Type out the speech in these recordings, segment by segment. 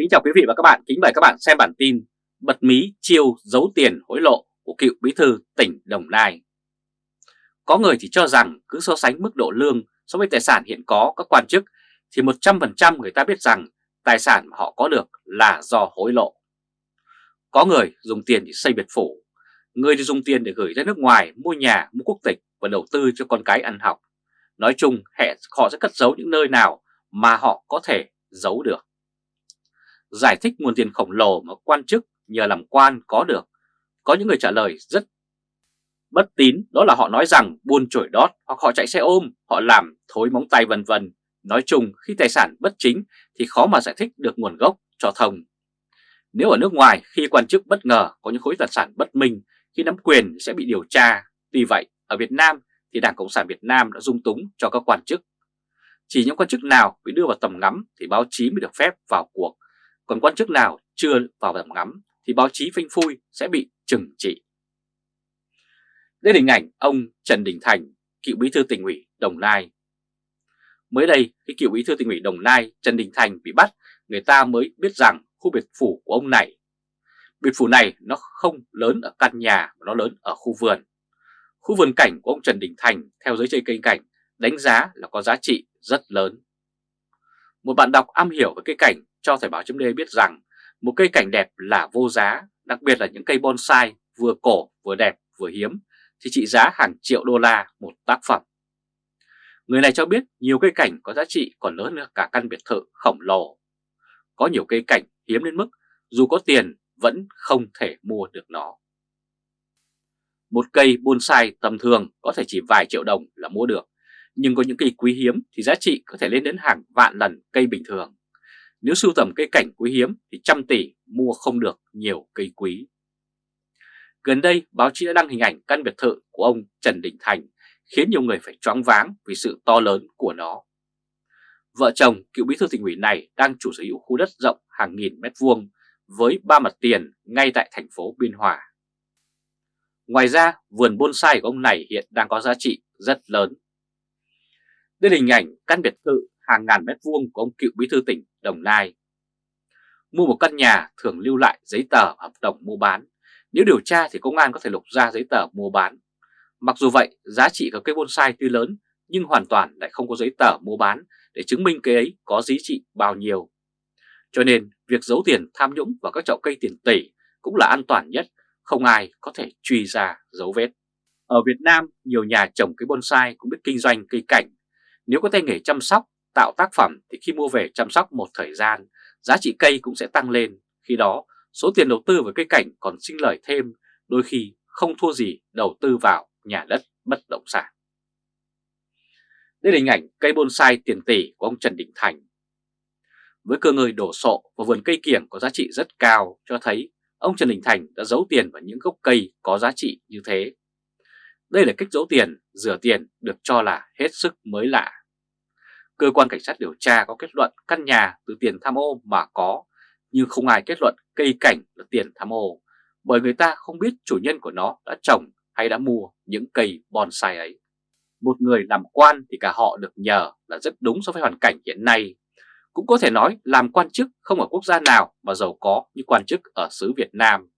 Kính chào quý vị và các bạn, kính mời các bạn xem bản tin Bật mí chiêu giấu tiền hối lộ của cựu bí thư tỉnh Đồng Nai. Có người thì cho rằng cứ so sánh mức độ lương so với tài sản hiện có các quan chức thì 100% người ta biết rằng tài sản mà họ có được là do hối lộ. Có người dùng tiền để xây biệt phủ, người thì dùng tiền để gửi ra nước ngoài mua nhà, mua quốc tịch và đầu tư cho con cái ăn học. Nói chung họ sẽ cất giấu những nơi nào mà họ có thể giấu được giải thích nguồn tiền khổng lồ mà quan chức nhờ làm quan có được. Có những người trả lời rất bất tín, đó là họ nói rằng buôn chổi đót hoặc họ chạy xe ôm, họ làm thối móng tay vân vân. Nói chung khi tài sản bất chính thì khó mà giải thích được nguồn gốc cho thông. Nếu ở nước ngoài khi quan chức bất ngờ có những khối tài sản bất minh khi nắm quyền sẽ bị điều tra. Tuy vậy ở Việt Nam thì Đảng Cộng sản Việt Nam đã dung túng cho các quan chức. Chỉ những quan chức nào bị đưa vào tầm ngắm thì báo chí mới được phép vào cuộc còn quan chức nào chưa vào tầm ngắm thì báo chí phanh phui sẽ bị trừng trị. Đây là hình ảnh ông Trần Đình Thành, cựu bí thư tỉnh ủy Đồng Nai. Mới đây, khi cựu bí thư tỉnh ủy Đồng Nai Trần Đình Thành bị bắt, người ta mới biết rằng khu biệt phủ của ông này, biệt phủ này nó không lớn ở căn nhà mà nó lớn ở khu vườn. Khu vườn cảnh của ông Trần Đình Thành theo giới chơi cây cảnh đánh giá là có giá trị rất lớn. Một bạn đọc am hiểu về cây cảnh cho Thời báo chấm biết rằng một cây cảnh đẹp là vô giá, đặc biệt là những cây bonsai vừa cổ vừa đẹp vừa hiếm thì trị giá hàng triệu đô la một tác phẩm. Người này cho biết nhiều cây cảnh có giá trị còn lớn hơn cả căn biệt thự khổng lồ. Có nhiều cây cảnh hiếm đến mức dù có tiền vẫn không thể mua được nó. Một cây bonsai tầm thường có thể chỉ vài triệu đồng là mua được, nhưng có những cây quý hiếm thì giá trị có thể lên đến hàng vạn lần cây bình thường. Nếu sưu tầm cây cảnh quý hiếm thì trăm tỷ mua không được nhiều cây quý. Gần đây, báo chí đã đăng hình ảnh căn biệt thự của ông Trần Đình Thành khiến nhiều người phải choáng váng vì sự to lớn của nó. Vợ chồng cựu bí thư tỉnh ủy này đang chủ sở hữu khu đất rộng hàng nghìn mét vuông với ba mặt tiền ngay tại thành phố Biên Hòa. Ngoài ra, vườn bonsai của ông này hiện đang có giá trị rất lớn. Đây là hình ảnh căn biệt thự hàng ngàn mét vuông của ông cựu bí thư tỉnh Đồng Nai. Mua một căn nhà thường lưu lại giấy tờ hợp đồng mua bán. Nếu điều tra thì công an có thể lục ra giấy tờ mua bán. Mặc dù vậy, giá trị của cây bonsai tuy lớn nhưng hoàn toàn lại không có giấy tờ mua bán để chứng minh cây ấy có giá trị bao nhiêu. Cho nên việc giấu tiền tham nhũng vào các chậu cây tiền tỷ cũng là an toàn nhất, không ai có thể truy ra dấu vết. Ở Việt Nam, nhiều nhà trồng cây bonsai cũng biết kinh doanh cây cảnh. Nếu có tay nghề chăm sóc tạo tác phẩm thì khi mua về chăm sóc một thời gian, giá trị cây cũng sẽ tăng lên. Khi đó, số tiền đầu tư vào cây cảnh còn sinh lời thêm, đôi khi không thua gì đầu tư vào nhà đất bất động sản. Đây là hình ảnh cây bonsai tiền tỷ của ông Trần Đình Thành. Với cơ ngơi đổ sộ và vườn cây kiểng có giá trị rất cao cho thấy ông Trần Đình Thành đã giấu tiền vào những gốc cây có giá trị như thế. Đây là cách giấu tiền, rửa tiền được cho là hết sức mới lạ. Cơ quan cảnh sát điều tra có kết luận căn nhà từ tiền tham ô mà có, nhưng không ai kết luận cây cảnh là tiền tham ô, bởi người ta không biết chủ nhân của nó đã trồng hay đã mua những cây bonsai ấy. Một người làm quan thì cả họ được nhờ là rất đúng so với hoàn cảnh hiện nay. Cũng có thể nói làm quan chức không ở quốc gia nào mà giàu có như quan chức ở xứ Việt Nam.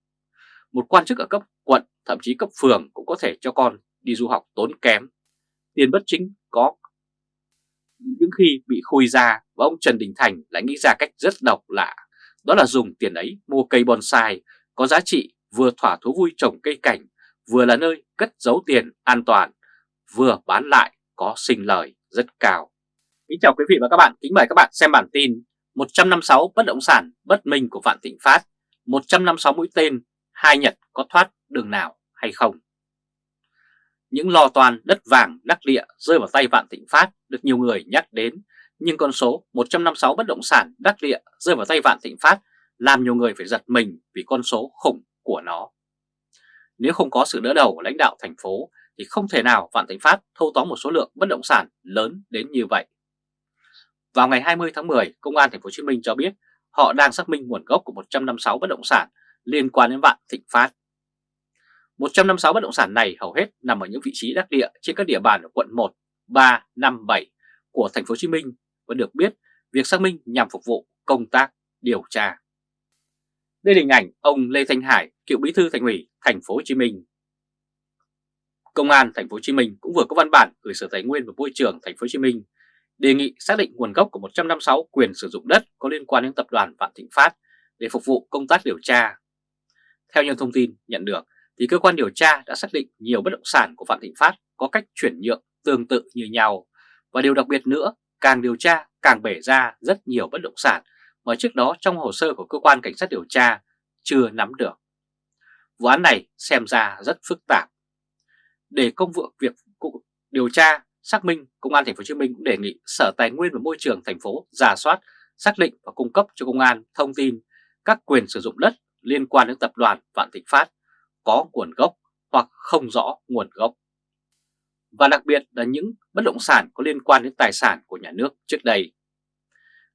Một quan chức ở cấp quận, thậm chí cấp phường cũng có thể cho con đi du học tốn kém. Tiền bất chính có những khi bị khui ra và ông Trần Đình Thành lại nghĩ ra cách rất độc lạ, đó là dùng tiền ấy mua cây bonsai có giá trị vừa thỏa thú vui trồng cây cảnh, vừa là nơi cất giấu tiền an toàn, vừa bán lại có sinh lời rất cao. Kính chào quý vị và các bạn, kính mời các bạn xem bản tin 156 bất động sản bất minh của Vạn Thịnh Phát, 156 mũi tên, hai Nhật có thoát đường nào hay không? Những lò toàn đất vàng đắc địa rơi vào tay Vạn Thịnh Phát được nhiều người nhắc đến, nhưng con số 156 bất động sản đắc địa rơi vào tay Vạn Thịnh Phát làm nhiều người phải giật mình vì con số khủng của nó. Nếu không có sự đỡ đầu của lãnh đạo thành phố thì không thể nào Vạn Thịnh Phát thâu tóm một số lượng bất động sản lớn đến như vậy. Vào ngày 20 tháng 10, Công an thành phố Hồ Chí Minh cho biết họ đang xác minh nguồn gốc của 156 bất động sản liên quan đến Vạn Thịnh Phát. 156 bất động sản này hầu hết nằm ở những vị trí đắc địa trên các địa bàn ở quận 1, 3, 5, 7 của thành phố Hồ Chí Minh và được biết việc xác minh nhằm phục vụ công tác điều tra. Đây là hình ảnh ông Lê Thanh Hải, cựu bí thư thành ủy thành phố Hồ Chí Minh. Công an thành phố Hồ Chí Minh cũng vừa có văn bản gửi Sở Tài nguyên và Môi trường thành phố Hồ Chí Minh đề nghị xác định nguồn gốc của 156 quyền sử dụng đất có liên quan đến tập đoàn Vạn Thịnh Phát để phục vụ công tác điều tra. Theo những thông tin nhận được, thì cơ quan điều tra đã xác định nhiều bất động sản của Vạn Thịnh Phát có cách chuyển nhượng tương tự như nhau. Và điều đặc biệt nữa, càng điều tra càng bể ra rất nhiều bất động sản mà trước đó trong hồ sơ của cơ quan cảnh sát điều tra chưa nắm được. Vụ án này xem ra rất phức tạp. Để công vụ việc điều tra xác minh, Công an thành phố Hồ Chí Minh cũng đề nghị Sở Tài nguyên và Môi trường thành phố giả soát, xác định và cung cấp cho công an thông tin các quyền sử dụng đất liên quan đến tập đoàn Vạn Thịnh Phát có nguồn gốc hoặc không rõ nguồn gốc. Và đặc biệt là những bất động sản có liên quan đến tài sản của nhà nước trước đây.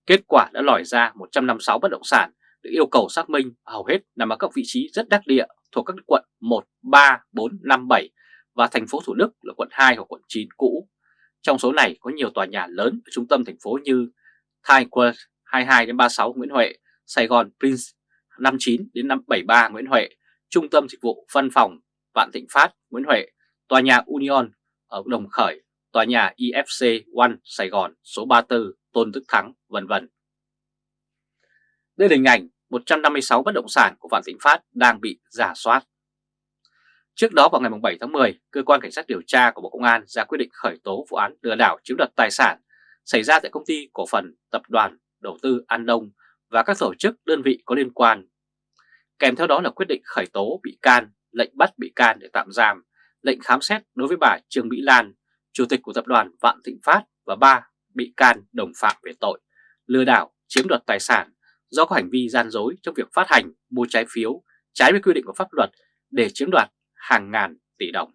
Kết quả đã lòi ra 156 bất động sản được yêu cầu xác minh hầu hết nằm ở các vị trí rất đắc địa thuộc các quận 1, 3, 4, 5, 7 và thành phố Thủ Đức là quận 2 hoặc quận 9 cũ. Trong số này có nhiều tòa nhà lớn ở trung tâm thành phố như Times Square 22 đến 36 Nguyễn Huệ, Sài Gòn Prince 59 đến 573 Nguyễn Huệ, Trung tâm Dịch vụ Văn phòng Vạn Thịnh Phát Nguyễn Huệ, Tòa nhà Union ở Đồng Khởi, Tòa nhà IFC One Sài Gòn số 34 Tôn Đức Thắng, vân vân. Đây là hình ảnh 156 bất động sản của Vạn Thịnh Phát đang bị giả soát. Trước đó vào ngày 7 tháng 10, Cơ quan Cảnh sát điều tra của Bộ Công an ra quyết định khởi tố vụ án lừa đảo chiếm đoạt tài sản xảy ra tại công ty cổ phần tập đoàn đầu tư An Đông và các tổ chức đơn vị có liên quan. Kèm theo đó là quyết định khởi tố bị can, lệnh bắt bị can để tạm giam, lệnh khám xét đối với bà Trương Mỹ Lan, chủ tịch của tập đoàn Vạn Thịnh Phát và ba bị can đồng phạm về tội lừa đảo chiếm đoạt tài sản do có hành vi gian dối trong việc phát hành mua trái phiếu trái với quy định của pháp luật để chiếm đoạt hàng ngàn tỷ đồng.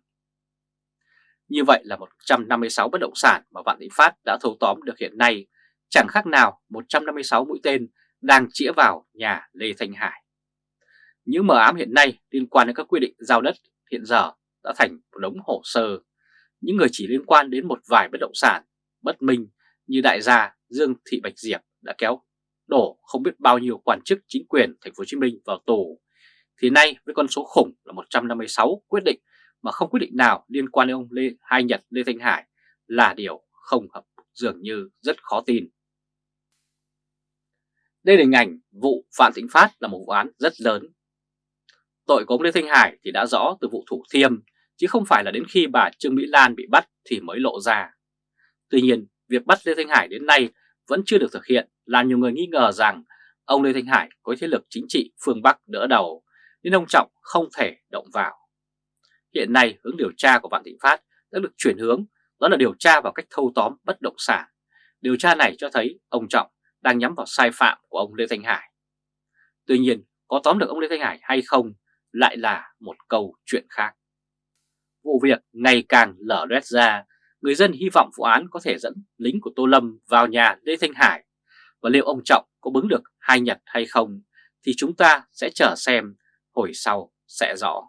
Như vậy là 156 bất động sản mà Vạn Thịnh Phát đã thâu tóm được hiện nay chẳng khác nào 156 mũi tên đang chĩa vào nhà Lê Thanh Hải. Những mờ ám hiện nay liên quan đến các quy định giao đất hiện giờ đã thành một đống hồ sơ. Những người chỉ liên quan đến một vài bất động sản bất minh như đại gia Dương Thị Bạch Diệp đã kéo đổ không biết bao nhiêu quan chức chính quyền thành phố Hồ Chí Minh vào tù thì nay với con số khủng là 156 quyết định mà không quyết định nào liên quan đến ông Lê, Hai Nhật Lê Thanh Hải là điều không hợp, dường như rất khó tin. Đây là hình ảnh vụ Phạm Thịnh Phát là một vụ án rất lớn. Tội của ông Lê Thanh Hải thì đã rõ từ vụ Thủ Thiêm, chứ không phải là đến khi bà Trương Mỹ Lan bị bắt thì mới lộ ra. Tuy nhiên, việc bắt Lê Thanh Hải đến nay vẫn chưa được thực hiện làm nhiều người nghi ngờ rằng ông Lê Thanh Hải có thế lực chính trị phương Bắc đỡ đầu, nên ông Trọng không thể động vào. Hiện nay hướng điều tra của Vạn Thịnh Phát đã được chuyển hướng, đó là điều tra vào cách thâu tóm bất động sản. Điều tra này cho thấy ông Trọng đang nhắm vào sai phạm của ông Lê Thanh Hải. Tuy nhiên, có tóm được ông Lê Thanh Hải hay không lại là một câu chuyện khác. Vụ việc ngày càng lở loét ra, người dân hy vọng vụ án có thể dẫn lính của Tô Lâm vào nhà Lê Thanh Hải và liệu ông Trọng có bứng được hai nhật hay không thì chúng ta sẽ chờ xem hồi sau sẽ rõ.